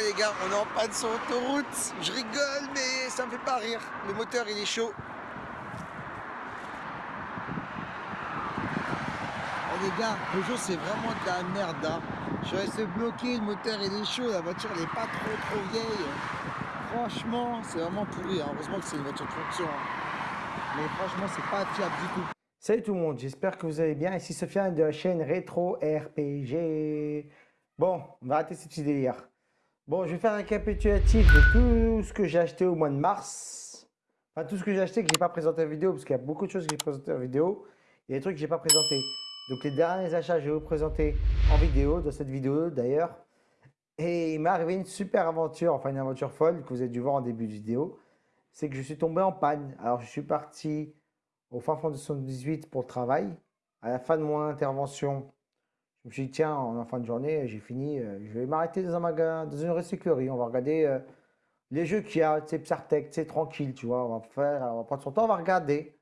Les gars, on est en panne sur l'autoroute. Je rigole, mais ça me fait pas rire. Le moteur, il est chaud. Oh, les gars, Peugeot, c'est vraiment de la merde. Hein. Je resté bloqué, le moteur, il est chaud. La voiture, elle est pas trop, trop vieille. Franchement, c'est vraiment pourri. Hein. Heureusement que c'est une voiture de fonction. Hein. Mais franchement, c'est pas fiable du tout. Salut tout le monde, j'espère que vous allez bien. Ici Sofiane de la chaîne Rétro RPG. Bon, on va arrêter cette délire. Bon, je vais faire un récapitulatif de tout ce que j'ai acheté au mois de mars. Enfin, tout ce que j'ai acheté que j'ai pas présenté en vidéo, parce qu'il y a beaucoup de choses que j'ai présentées en vidéo. Il y a des trucs que j'ai pas présentés. Donc, les derniers achats, je vais vous présenter en vidéo, dans cette vidéo d'ailleurs. Et il m'est arrivé une super aventure, enfin une aventure folle que vous avez dû voir en début de vidéo. C'est que je suis tombé en panne. Alors, je suis parti au fin fond de 78 pour le travail. À la fin de mon intervention, je me suis dit, tiens, en fin de journée, j'ai fini, euh, je vais m'arrêter dans un magasin, dans une recyclerie. On va regarder euh, les jeux qu'il y a, c'est Psartec, c'est tranquille, tu vois. On va faire, on va prendre son temps, on va regarder.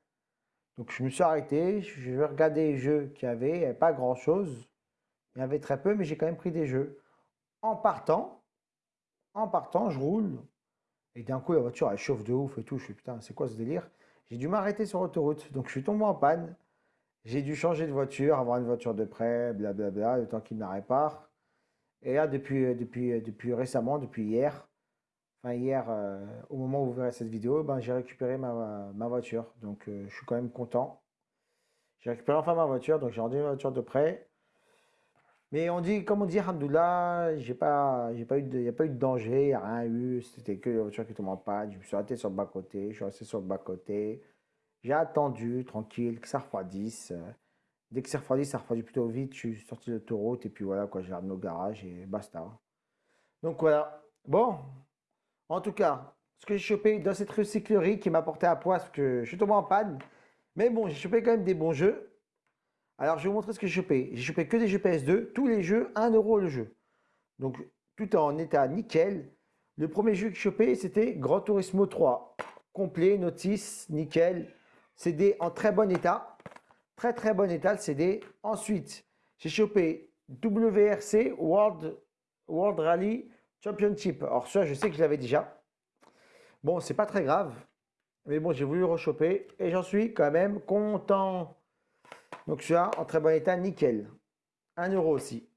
Donc je me suis arrêté, je vais regarder les jeux qu'il y avait. Il n'y avait pas grand chose. Il y avait très peu, mais j'ai quand même pris des jeux. En partant, en partant, je roule. Et d'un coup, la voiture, elle chauffe de ouf et tout. Je suis putain, c'est quoi ce délire? J'ai dû m'arrêter sur l'autoroute. Donc je suis tombé en panne. J'ai dû changer de voiture, avoir une voiture de prêt, blablabla, le temps qu'il me la répare. Et là, depuis, depuis, depuis récemment, depuis hier, enfin hier, euh, au moment où vous verrez cette vidéo, ben, j'ai récupéré ma, ma, voiture. Donc, euh, je suis quand même content. J'ai récupéré enfin ma voiture, donc j'ai rendu une voiture de prêt. Mais on dit, comme on dit, Alhamdoulilah, j'ai pas, a pas eu de danger, il n'y a rien eu. C'était que la voiture qui tombe en panne. Je me suis arrêté sur le bas-côté, je suis resté sur le bas-côté. J'ai attendu, tranquille, que ça refroidisse. Dès que ça refroidit, ça refroidit plutôt vite. Je suis sorti de l'autoroute et puis voilà, quoi, j'ai ramené au garage et basta. Donc voilà. Bon, en tout cas, ce que j'ai chopé dans cette recyclerie qui m'a porté à poids parce que je suis tombé en panne. Mais bon, j'ai chopé quand même des bons jeux. Alors, je vais vous montrer ce que j'ai chopé. J'ai chopé que des jeux PS2, tous les jeux, 1 euro le jeu. Donc, tout en état nickel. Le premier jeu que j'ai chopé, c'était Grand Turismo 3. Complet, notice, nickel. CD en très bon état. Très très bon état le CD. Ensuite, j'ai chopé WRC World, World Rally Championship. Alors ça, je sais que je l'avais déjà. Bon, c'est pas très grave. Mais bon, j'ai voulu rechoper et j'en suis quand même content. Donc celui-là, en très bon état, nickel. 1 euro aussi.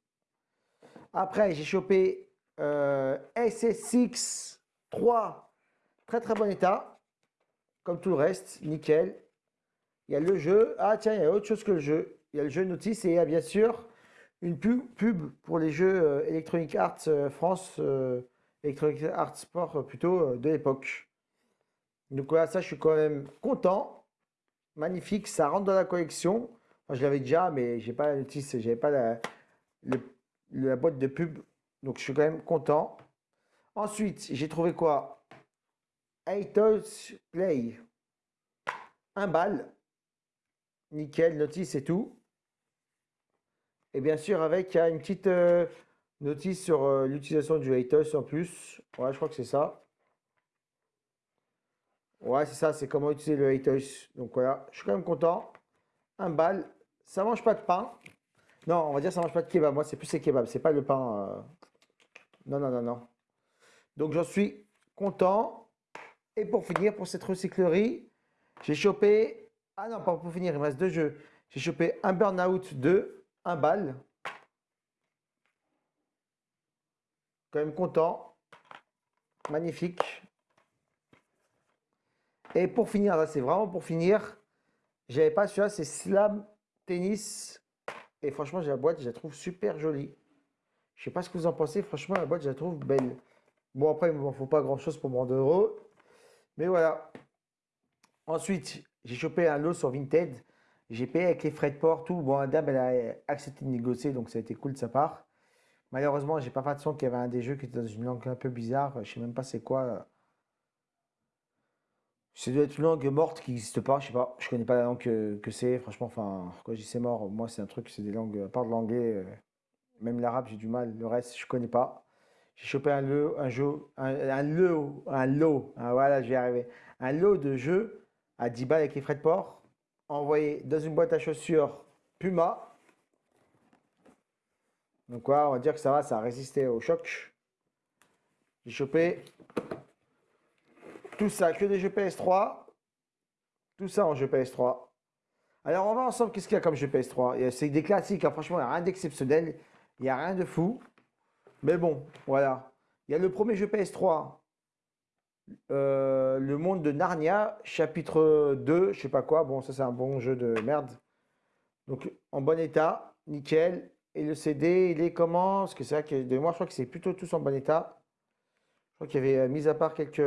Après, j'ai chopé euh, SSX 3. Très très bon état. Comme tout le reste, nickel. Il y a le jeu. Ah tiens, il y a autre chose que le jeu. Il y a le jeu Notice et il y a bien sûr une pub, pour les jeux euh, Electronic Arts euh, France, euh, Electronic Arts Sport plutôt de l'époque. Donc voilà, ça je suis quand même content. Magnifique, ça rentre dans la collection. Je l'avais déjà, mais j'ai pas la notice, j'avais pas la, la boîte de pub. Donc je suis quand même content. Ensuite, j'ai trouvé quoi? Toys Play. Un bal nickel, notice et tout. Et bien sûr, avec une petite euh, notice sur euh, l'utilisation du Atos en plus. Ouais, je crois que c'est ça. Ouais, c'est ça, c'est comment utiliser le Atos. Donc voilà, je suis quand même content. Un bal. Ça mange pas de pain. Non, on va dire ça mange pas de kebab. Moi, c'est plus les kebabs. C'est pas le pain. Euh. Non, non, non, non. Donc j'en suis content. Et pour finir, pour cette recyclerie, j'ai chopé ah non, pas pour finir, il me reste deux jeux. J'ai chopé un Burnout 2, un bal. Quand même content. Magnifique. Et pour finir, là c'est vraiment pour finir, j'avais pas celui-là, c'est Slam Tennis. Et franchement, j'ai la boîte, je la trouve super jolie. Je sais pas ce que vous en pensez, franchement, la boîte, je la trouve belle. Bon, après, il ne m'en faut pas grand-chose pour me rendre heureux. Mais voilà. Ensuite, j'ai chopé un lot sur Vinted. J'ai payé avec les frais de port, tout. Bon, la dame, elle a accepté de négocier, donc ça a été cool de sa part. Malheureusement, j'ai pas fait son qu'il y avait un des jeux qui était dans une langue un peu bizarre. Je sais même pas c'est quoi. Ça doit être une langue morte qui n'existe pas. Je sais pas. Je connais pas la langue que, c'est. Franchement, enfin, quand je dis c'est mort, moi, c'est un truc, c'est des langues, à part de l'anglais, euh, même l'arabe, j'ai du mal. Le reste, je connais pas. J'ai chopé un lot, un jeu, un, lot. Ah, voilà, je. Un lot de jeux à 10 balles avec les frais de port, envoyé dans une boîte à chaussures Puma. Donc quoi, on va dire que ça va, ça a résisté au choc. J'ai chopé tout ça, que des jeux PS3. Tout ça en jeu PS3. Alors, on va ensemble, qu'est-ce qu'il y a comme jeu PS3 C'est des classiques, hein. franchement, rien d'exceptionnel. Il n'y a rien de fou. Mais bon, voilà. Il y a le premier jeu PS3, euh, Le Monde de Narnia, chapitre 2, je sais pas quoi. Bon, ça, c'est un bon jeu de merde. Donc, en bon état, nickel. Et le CD, il est comment? Parce que c'est vrai que moi, je crois que c'est plutôt tous en bon état. Je crois qu'il y avait, euh, mis à part quelques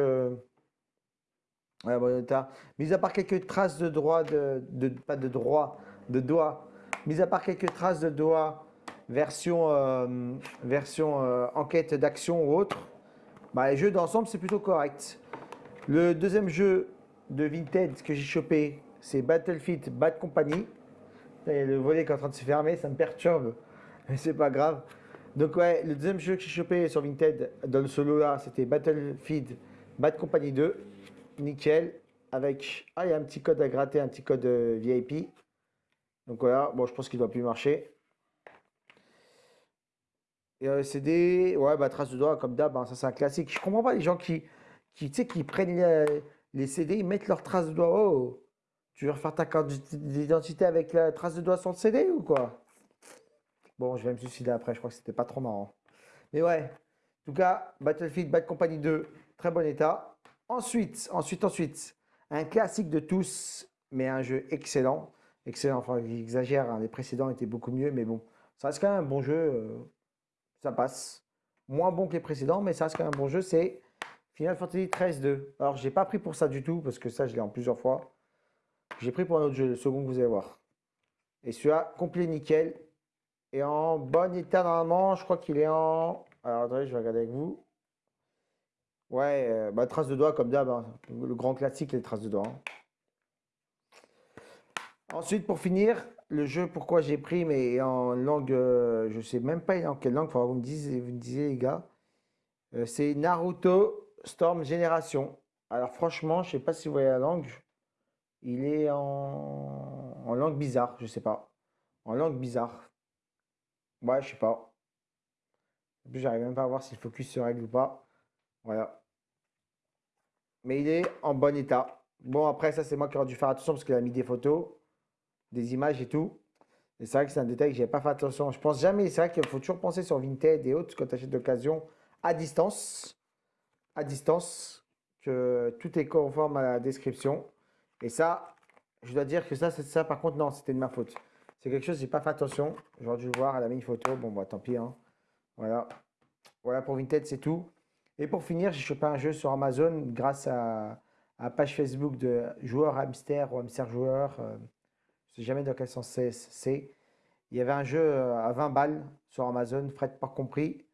Ouais, bon état. Mis à part quelques traces de droit, de, pas de droit, de doigts, mis à part quelques traces de doigts, version, euh, version enquête d'action ou autre, bah, les jeux d'ensemble, c'est plutôt correct. Le deuxième jeu de Vinted que j'ai chopé, c'est Battlefield Bad Company. le volet qui est en train de se fermer, ça me perturbe, mais c'est pas grave. Donc ouais, le deuxième jeu que j'ai chopé sur Vinted, dans le solo là, c'était Battlefield Bad Company 2 nickel. Avec, ah, il y a un petit code à gratter, un petit code euh, VIP. Donc voilà, bon, je pense qu'il doit plus marcher. Et euh, CD, ouais, bah, trace de doigt, comme d'hab, hein, ça c'est un classique. Je comprends pas les gens qui, qui, qui prennent les, CD, ils mettent leur trace de doigt. Oh, tu veux refaire ta carte d'identité avec la trace de doigt sur le CD ou quoi? Bon, je vais me suicider après, je crois que c'était pas trop marrant. Mais ouais, en tout cas, Battlefield Bad Company 2, très bon état. Ensuite, ensuite, ensuite, un classique de tous, mais un jeu excellent. Excellent, enfin, j'exagère, hein, les précédents étaient beaucoup mieux, mais bon, ça reste quand même un bon jeu, euh, ça passe. Moins bon que les précédents, mais ça reste quand même un bon jeu, c'est Final Fantasy XIII 2. Alors, j'ai pas pris pour ça du tout, parce que ça, je l'ai en plusieurs fois. J'ai pris pour un autre jeu, le second que vous allez voir. Et celui-là, complet nickel, et en bon état normalement, je crois qu'il est en... Alors, attendez, je vais regarder avec vous. Ouais, euh, bah, traces de doigts comme d'hab, hein. le grand classique, les traces de doigts. Hein. Ensuite, pour finir, le jeu, pourquoi j'ai pris, mais en langue, euh, je sais même pas en quelle langue, il vous me disiez, vous me disiez les gars, euh, c'est Naruto Storm Génération. Alors franchement, je sais pas si vous voyez la langue, il est en, langue bizarre, je sais pas, en langue bizarre. Ouais, je sais pas. Plus, j'arrive même pas à voir si le focus se règle ou pas. Voilà mais il est en bon état. Bon, après, ça, c'est moi qui aurais dû faire attention parce qu'il a mis des photos, des images et tout. Et c'est vrai que c'est un détail que n'avais pas fait attention. Je pense jamais, c'est vrai qu'il faut toujours penser sur Vinted et autres quand tu achètes d'occasion à distance. À distance, que tout est conforme à la description. Et ça, je dois dire que ça, c'est ça. Par contre, non, c'était de ma faute. C'est quelque chose, j'ai pas fait attention. J'aurais dû le voir, elle a mis une photo. Bon, bah tant pis. Hein. Voilà. Voilà pour Vinted, c'est tout. Et pour finir, j'ai chopé un jeu sur Amazon grâce à, la page Facebook de joueur hamster ou hamster joueur. Euh, je sais jamais dans quel sens c'est. Il y avait un jeu euh, à 20 balles sur Amazon, frais pas compris,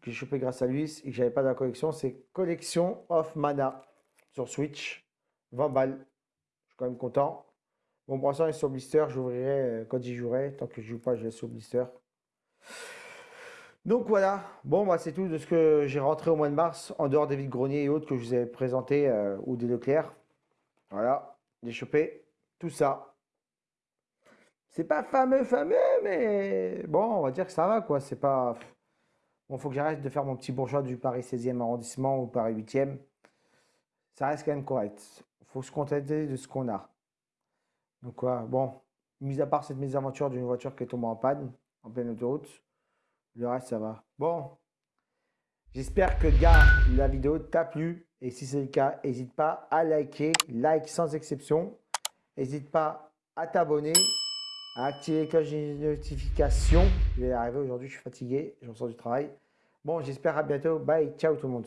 que j'ai chopé grâce à lui et que j'avais pas dans la collection. C'est Collection of Mana sur Switch. 20 balles. Je suis quand même content. Bon, pour l'instant, il est sur blister. J'ouvrirai euh, quand j'y jouerai. Tant que je joue pas, je laisse sur blister. Donc voilà, bon bah, c'est tout de ce que j'ai rentré au mois de mars, en dehors des vides greniers et autres que je vous ai présenté, euh, ou des Leclerc. Voilà, j'ai chopé tout ça. C'est pas fameux, fameux, mais bon, on va dire que ça va quoi, c'est pas... Bon, faut que j'arrête de faire mon petit bourgeois du Paris 16e arrondissement ou Paris 8e. Ça reste quand même correct. faut se contenter de ce qu'on a. Donc quoi, bon, mis à part cette mésaventure d'une voiture qui est tombée en panne, en pleine autoroute, le reste, ça va. Bon, j'espère que, gars, la vidéo t'a plu. Et si c'est le cas, n'hésite pas à liker. Like sans exception. N'hésite pas à t'abonner, à activer les cloches de notification. Je vais arriver aujourd'hui, je suis fatigué, j'en sors du travail. Bon, j'espère à bientôt. Bye, ciao tout le monde.